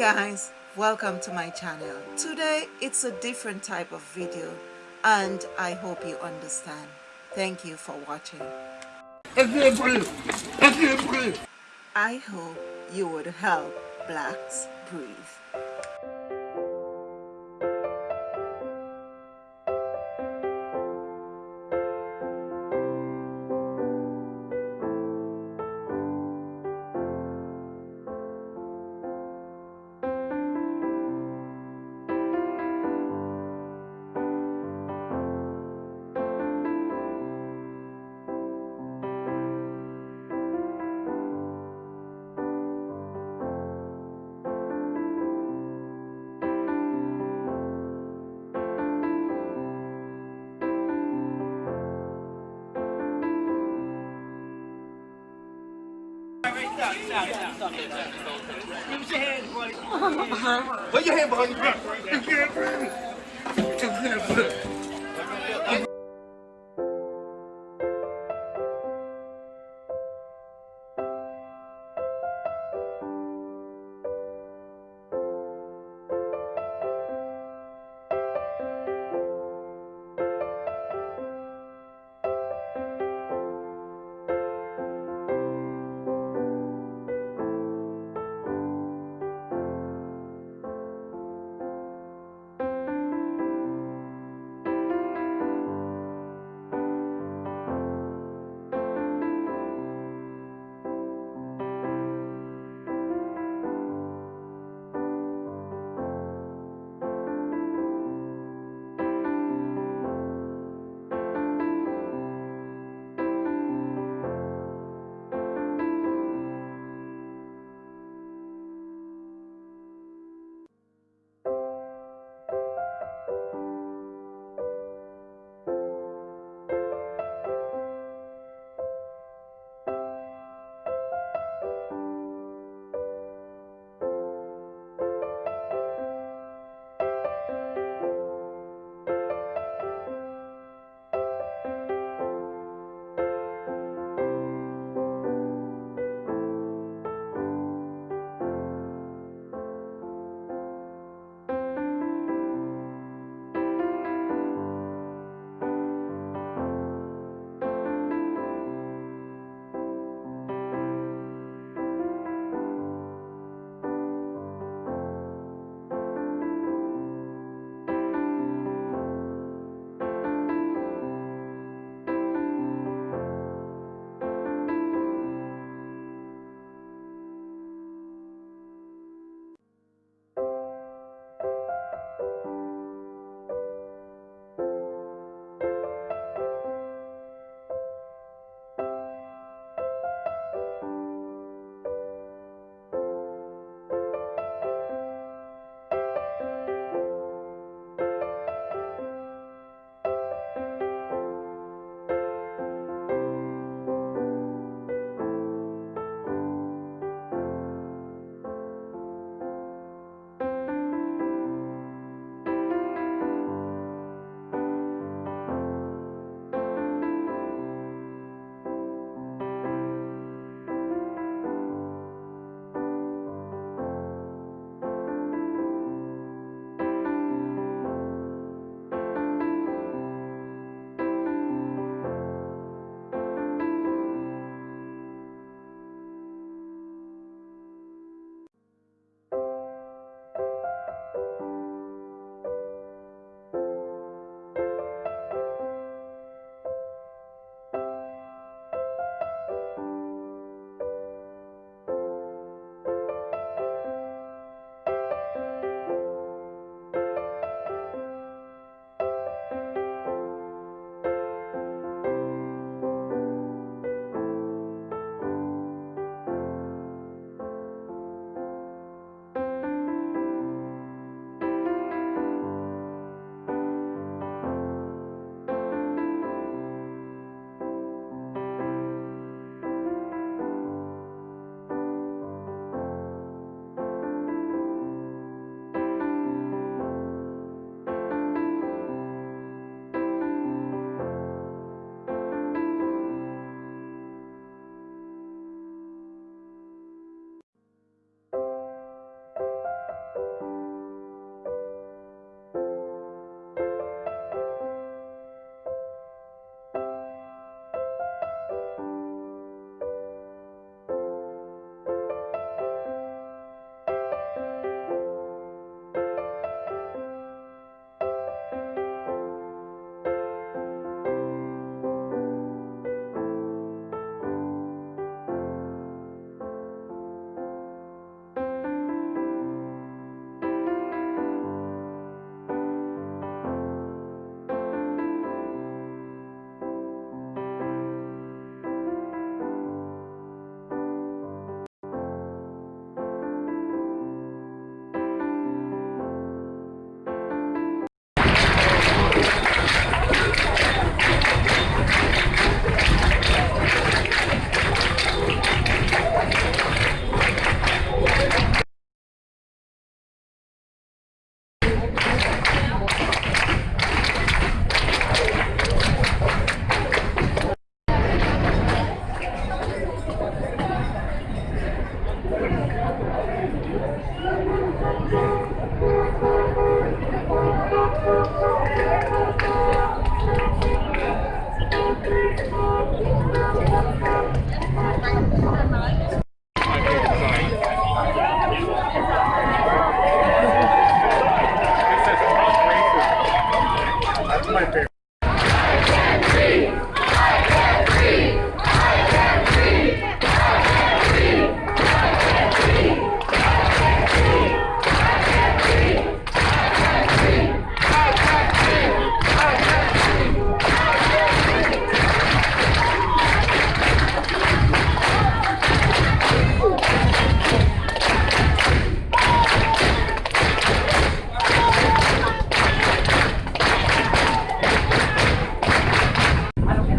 guys welcome to my channel. Today it's a different type of video and I hope you understand. Thank you for watching. I hope you would help blacks breathe Put your hand behind your back. You can't breathe. You can't breathe.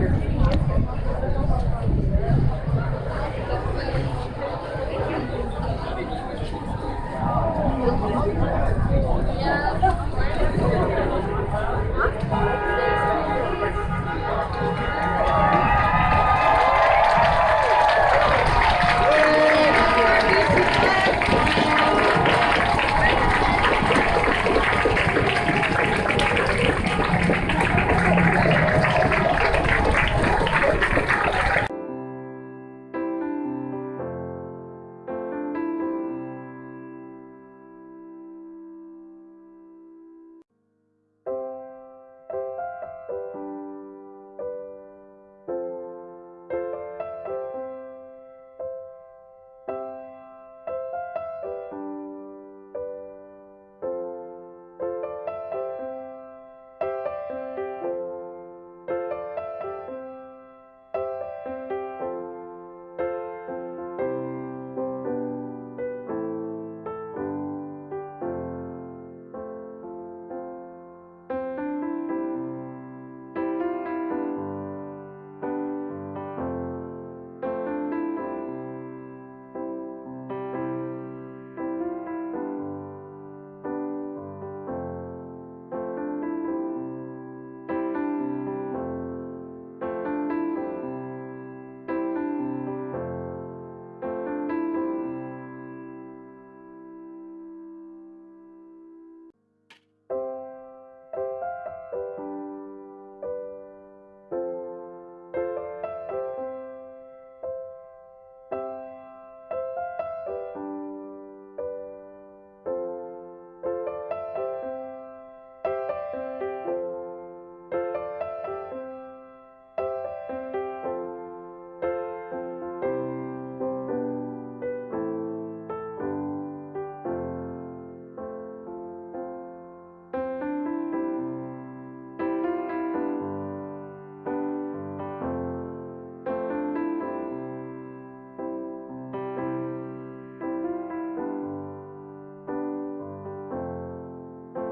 here.